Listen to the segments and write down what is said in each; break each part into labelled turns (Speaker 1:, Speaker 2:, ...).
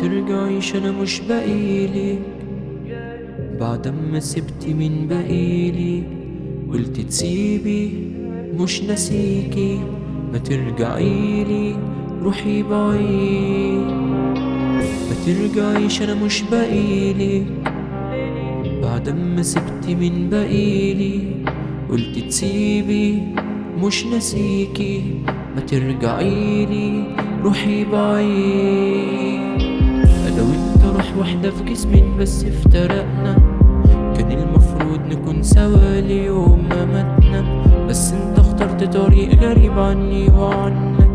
Speaker 1: ترجعيش أنا مش بقيلك بعد ما سبتي من بقيلي قلت تسيبي مش ناسيكي. ما ترجعيلي روحي بعيد. ما ترجعيش أنا مش بقيلك بعد ما سبتي من بقيلي قلت تسيبي مش ناسيكي. ما ترجعيلي روحي بعيد. واحدة في جسمين بس افترقنا. كان المفروض نكون سوا ليوم ما متنا بس انت اخترت طريق غريب عني وعنك.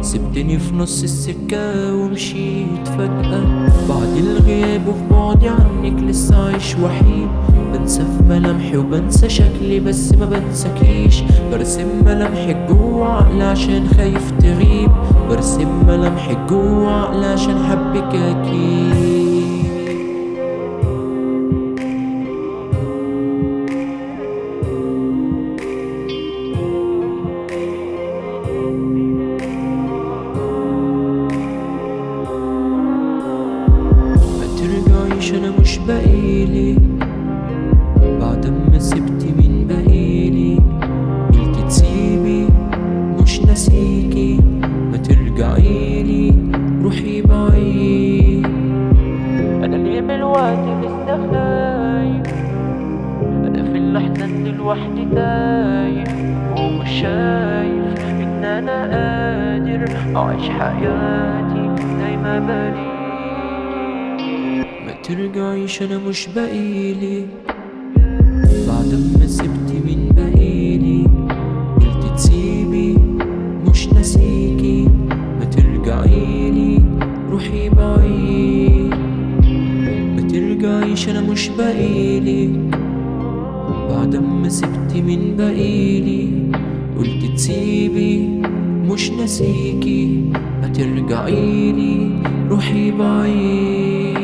Speaker 1: سبتني في نص السكة ومشيت فجأة. بعد الغياب وفي بعدي عنك لسه عايش وحيد. بنسى في ملامحي وبنسى شكلي بس ما بنساكيش. برسم ملامحك جوا عقلي عشان خايف تغيب. برسم ملامحك جوا عقلي عشان حبك أكيد. مش بقيلي بعد ما سبتي من بقيلي قلت تسيبي مش ناسيكي. ما ترجعيلي روحي بعيد. أنا ليه من الوقت لسه خايف أنا في اللحظة دي لوحدي تايه ومش شايف إن أنا قادر أعيش حياتي زي ما ما ترجعيش أنا مش بقيلي بعد ما سبتي من بقيلي قلت تسيبي مش ناسيكي ما ترجعيلي روحي بعيد ما ترجعيش أنا مش بقيلي بعد ما سبتي من بقيلي قلت تسيبي مش ناسيكي ما ترجعيلي روحي بعيد